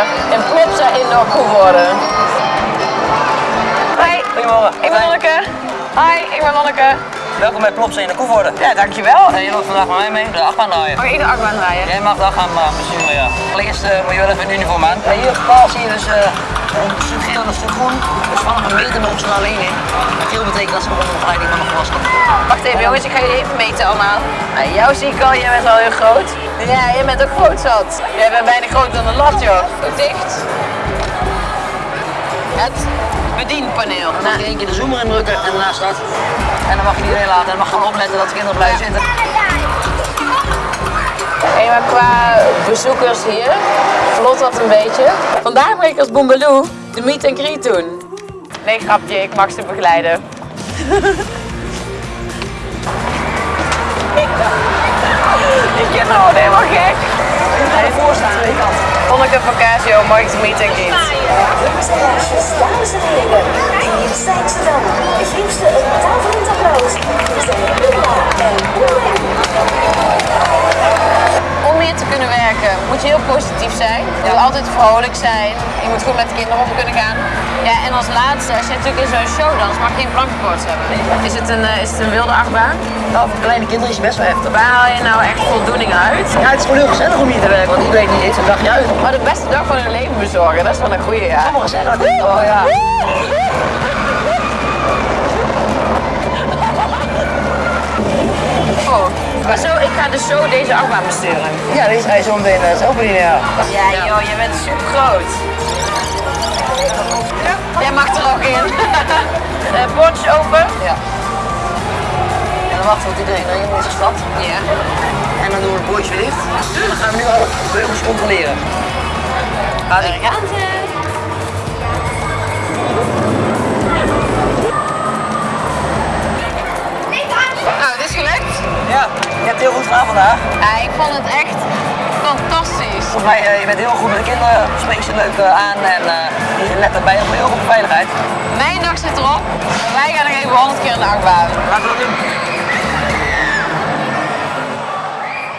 en en plots in de koe worden. Hoi, goedemorgen. Ik ben Lonneke. Hoi, ik ben Lonneke. Welkom bij Plopsen in de Koevoorde. Ja, dankjewel. En je mag vandaag met mij mee de achtbaan draaien. Mag ik de achtbaan draaien? Jij mag de achtbaan wel, eh, ja. Allereerst eh, moet je wel even een uniform aan. In hier geval zie je dus eh, een stuk geel en een stuk groen. Dus vanaf een meter lopen ze er alleen in. Geel betekent dat ze de begeleiding van een volwassene. Wacht even jongens, ik ga jullie even meten allemaal. Nou, jou zie ik al, jij bent al heel groot. Ja, jij bent ook groot zat. Jij bent bijna groter dan een lat joh. Dicht. Het bedienpaneel. Dan mag je één keer de zoomer indrukken en daarna start. En dan mag je iedereen laten en dan mag gewoon opletten dat de kinderen blijven zitten. Hey, maar qua bezoekers hier, vlot dat een beetje. Vandaag ben ik als Boombaloo de meet and greet doen. Nee, grapje, ik mag ze begeleiden. ik ken gewoon helemaal gek. Ga je voorstaan. Lonneke van Casio, mag ik de meet and greet? Dames en heren. Hier zijn ze dan. Kunnen werken moet je heel positief zijn. Je moet altijd vrolijk zijn. Je moet goed met de kinderen om kunnen gaan. Ja, en als laatste, als je natuurlijk in zo'n show dans, mag je geen plankenkoorts hebben. Is het een, uh, is het een wilde achtbaan? Nou, voor kleine kinderen is het best wel heftig. Waar haal je nou echt voldoening uit? Ja, het is gewoon heel gezellig om hier te werken, want iedereen die heeft een dagje uit. Maar de beste dag van hun leven bezorgen, dat is wel een goeie, ja. Sommigen zeggen dat. Oh ja. Oh, maar zo, ik ga dus zo deze achtbaan besturen. Ja, deze ga je zo meteen zelf bedienen, ja. Ja, joh, je bent super groot. Jij mag er ook in. uh, bordjes open. Ja. En dan wachten we tot iedereen erin is gestapt. Ja. En dan doen we het bordje weer dicht. Dan gaan we nu al de beugels controleren. Gaan je hebt heel goed gedaan vandaag. Ja, ik vond het echt fantastisch. Volgens mij, uh, je bent heel goed met de kinderen, spreekt ze leuk uh, aan en uh, je let erbij op heel goed op veiligheid. Mijn dag zit erop. Wij gaan nog even 100 keer in de achtbaan. Laten we dat doen.